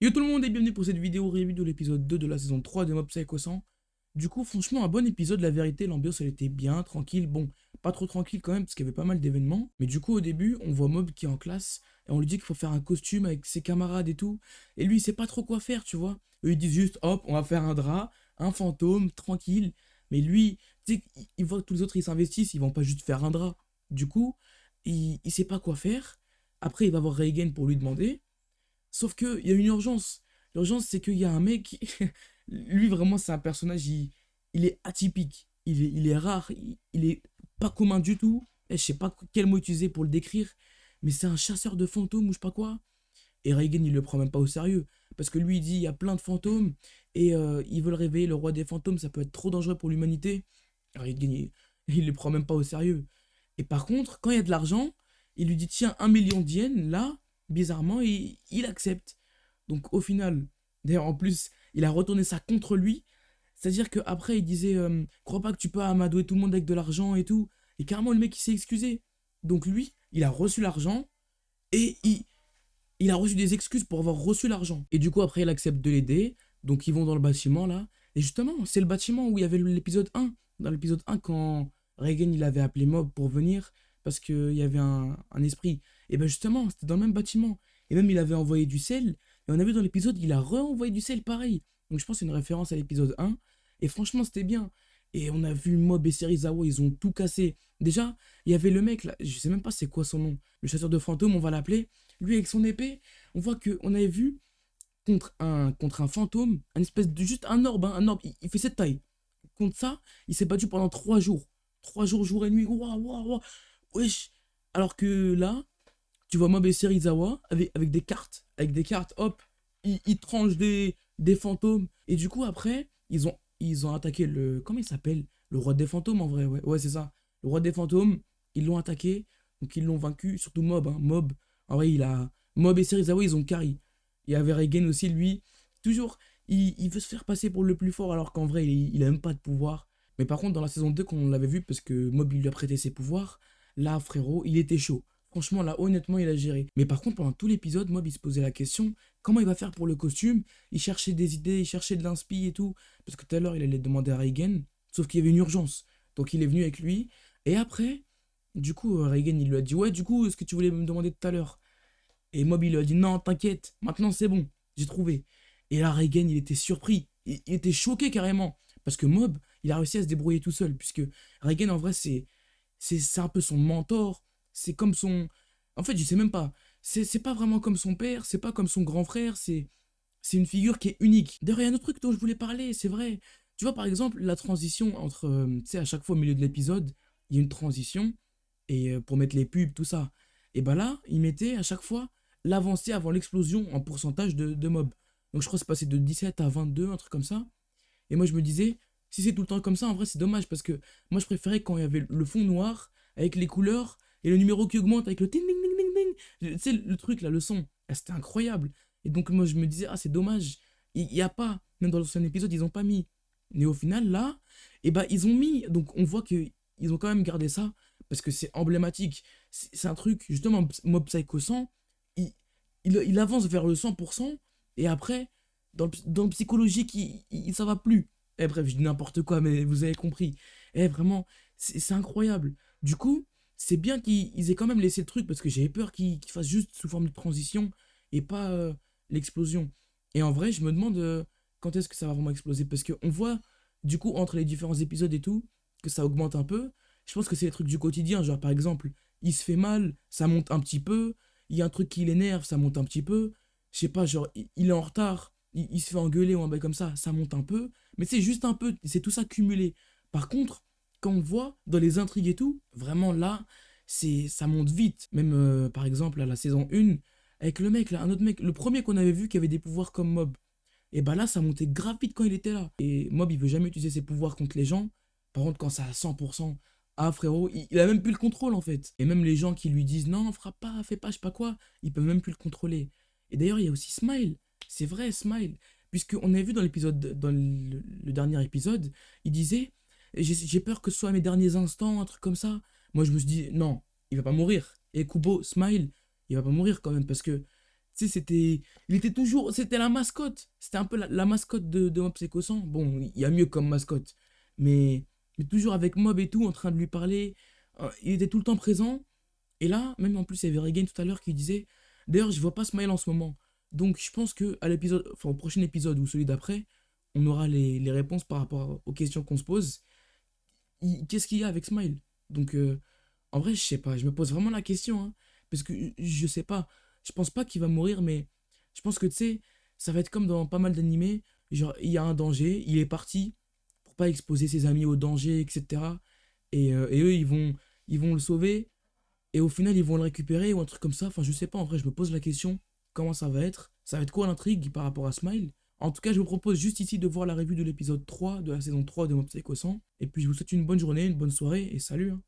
Yo tout le monde et bienvenue pour cette vidéo review de l'épisode 2 de la saison 3 de Mob Psycho 100. Du coup, franchement, un bon épisode, la vérité, l'ambiance elle était bien, tranquille. Bon, pas trop tranquille quand même, parce qu'il y avait pas mal d'événements. Mais du coup, au début, on voit Mob qui est en classe, et on lui dit qu'il faut faire un costume avec ses camarades et tout. Et lui, il sait pas trop quoi faire, tu vois. Eux, ils disent juste, hop, on va faire un drap, un fantôme, tranquille. Mais lui, tu sais, il voit que tous les autres, ils s'investissent, ils vont pas juste faire un drap. Du coup, il, il sait pas quoi faire. Après, il va voir Reagan pour lui demander. Sauf qu'il y a une urgence. L'urgence, c'est qu'il y a un mec, lui vraiment, c'est un personnage, il, il, est atypique, il est, il est rare, il, est pas commun du tout. Et je sais pas quel mot utiliser pour le décrire, mais c'est un chasseur de fantômes ou je sais pas quoi. Et Reagan, il le prend même pas au sérieux. Parce que lui, il dit, il y a plein de fantômes, et euh, ils veulent réveiller le roi des fantômes, ça peut être trop dangereux pour l'humanité. Reagan, il, il le prend même pas au sérieux. Et par contre, quand il y a de l'argent, il lui dit, tiens, un million d'yens, là, bizarrement, il, il accepte. Donc au final, d'ailleurs en plus, il a retourné ça contre lui. C'est-à-dire qu'après, il disait euh, Crois pas que tu peux amadouer tout le monde avec de l'argent et tout. Et carrément, le mec, il s'est excusé. Donc lui, il a reçu l'argent et il, il a reçu des excuses pour avoir reçu l'argent. Et du coup, après, il accepte de l'aider. Donc ils vont dans le bâtiment là. Et justement, c'est le bâtiment où il y avait l'épisode 1. Dans l'épisode 1, quand Reagan, il avait appelé Mob pour venir parce qu'il y avait un, un esprit. Et ben justement, c'était dans le même bâtiment. Et même, il avait envoyé du sel. Et on a vu dans l'épisode, il a re-envoyé du sel pareil. Donc je pense que c'est une référence à l'épisode 1. Et franchement, c'était bien. Et on a vu Mob et Serizawa, ils ont tout cassé. Déjà, il y avait le mec là, je sais même pas c'est quoi son nom. Le chasseur de fantômes, on va l'appeler. Lui avec son épée, on voit qu'on avait vu contre un, contre un fantôme, un espèce de juste un orbe, hein, un orbe, il, fait cette taille. Contre ça, il s'est battu pendant trois jours. Trois jours, jour et nuit. Waouh, waouh, waouh. Wesh. Alors que là, tu vois Mob et Serizawa avec, avec des cartes. Avec des cartes, hop, ils, ils tranchent des, des fantômes. Et du coup, après, ils ont, ils ont attaqué le... Comment il s'appelle? Le roi des fantômes, en vrai, ouais. Ouais, c'est ça. Le roi des fantômes, ils l'ont attaqué. Donc, ils l'ont vaincu. Surtout Mob, hein. Mob, en vrai, il a... Mob et Serizawa, ils ont carry. Il y avait Regen aussi, lui. Toujours, il, veut se faire passer pour le plus fort, alors qu'en vrai, il, il a même pas de pouvoir. Mais par contre, dans la saison 2, quand on l'avait vu, parce que Mob, il lui a prêté ses pouvoirs, là, frérot, il était chaud. Franchement, là, honnêtement, il a géré. Mais par contre, pendant tout l'épisode, Mob, il se posait la question comment il va faire pour le costume? Il cherchait des idées, il cherchait de l'inspi et tout. Parce que tout à l'heure, il allait demander à Reagan. Sauf qu'il y avait une urgence. Donc, il est venu avec lui. Et après, du coup, euh, Reagan, il lui a dit Ouais, du coup, est-ce que tu voulais me demander tout à l'heure? Et Mob, il lui a dit Non, t'inquiète, maintenant c'est bon, j'ai trouvé. Et là, Reagan, il était surpris. Il, était choqué carrément. Parce que Mob, il a réussi à se débrouiller tout seul. Puisque Reagan, en vrai, c'est c'est un peu son mentor c'est comme son... En fait, je sais même pas. C'est pas vraiment comme son père, c'est pas comme son grand frère, c'est c'est une figure qui est unique. D'ailleurs, il y a un autre truc dont je voulais parler, c'est vrai. Tu vois, par exemple, la transition entre... Euh, tu sais, à chaque fois au milieu de l'épisode, il y a une transition, et euh, pour mettre les pubs, tout ça. Et bah là, il mettait à chaque fois l'avancée avant l'explosion en pourcentage de, de mobs. Donc je crois que c'est passé de 17 à 22, un truc comme ça. Et moi, je me disais, si c'est tout le temps comme ça, en vrai, c'est dommage, parce que moi, je préférais quand il y avait le fond noir, avec les couleurs, et le numéro qui augmente avec le ting ting ting ting ting. Tu sais, le truc là, le son, ah, c'était incroyable. Et donc moi je me disais, ah c'est dommage, il n'y a pas, même dans l'ancien épisode, ils n'ont pas mis. Mais au final là, eh ben, ils ont mis, donc on voit qu'ils ont quand même gardé ça, parce que c'est emblématique. C'est un truc, justement, Mob Psycho 100, il, il, avance vers le 100%, et après, dans le, dans le psychologique, il, il, ça va plus. Et eh, bref, je dis n'importe quoi, mais vous avez compris. Et eh, vraiment, c'est incroyable. Du coup, c'est bien qu'ils aient quand même laissé le truc parce que j'avais peur qu'ils fassent juste sous forme de transition et pas euh, l'explosion. Et en vrai, je me demande euh, quand est-ce que ça va vraiment exploser? Parce qu'on voit du coup entre les différents épisodes et tout que ça augmente un peu. Je pense que c'est les trucs du quotidien, genre par exemple, il se fait mal, ça monte un petit peu, il y a un truc qui l'énerve, ça monte un petit peu. Je sais pas, genre il est en retard, il, se fait engueuler ou un bail comme ça, ça monte un peu, mais c'est juste un peu, c'est tout ça cumulé. Par contre, quand on voit dans les intrigues et tout, vraiment là, c'est ça monte vite. Même euh, par exemple à la saison 1, avec le mec là, un autre mec, le premier qu'on avait vu qui avait des pouvoirs comme Mob. Et bah là, ça montait grave vite quand il était là. Et Mob, il veut jamais utiliser ses pouvoirs contre les gens. Par contre, quand c'est à 100%, ah frérot, il, a même plus le contrôle en fait. Et même les gens qui lui disent non, frappe pas, fais pas, je sais pas quoi, ils peuvent même plus le contrôler. Et d'ailleurs, il y a aussi Smile. C'est vrai, Smile. Puisqu'on a vu dans l'épisode, dans le dernier épisode, il disait j'ai peur que ce soit mes derniers instants, un truc comme ça. Moi, je me suis dit, non, il va pas mourir. Et Kubo, Smile, il va pas mourir quand même, parce que, tu sais, c'était. Il était toujours. C'était la mascotte. C'était un peu la, mascotte de, de Mob Psycho 100. Bon, il y a mieux comme mascotte. Mais, mais toujours avec Mob et tout, en train de lui parler. Euh, il était tout le temps présent. Et là, même en plus, il y avait Regain tout à l'heure qui disait D'ailleurs, je vois pas Smile en ce moment. Donc, je pense que à l'épisode, enfin, au prochain épisode ou celui d'après, on aura les, les, réponses par rapport aux questions qu'on se pose. Qu'est-ce qu'il y a avec Smile? Donc, euh, en vrai, je sais pas. Je me pose vraiment la question. Hein, parce que je sais pas. Je pense pas qu'il va mourir, mais je pense que tu sais, ça va être comme dans pas mal d'animés. Genre, il y a un danger, il est parti pour pas exposer ses amis au danger, etc. Et, euh, et eux, ils vont, ils vont le sauver. Et au final, ils vont le récupérer ou un truc comme ça. Enfin, je sais pas. En vrai, je me pose la question comment ça va être? Ça va être quoi l'intrigue par rapport à Smile? En tout cas, je vous propose juste ici de voir la revue de l'épisode 3 de la saison 3 de Mob Psycho 100. Et puis, je vous souhaite une bonne journée, une bonne soirée et salut hein.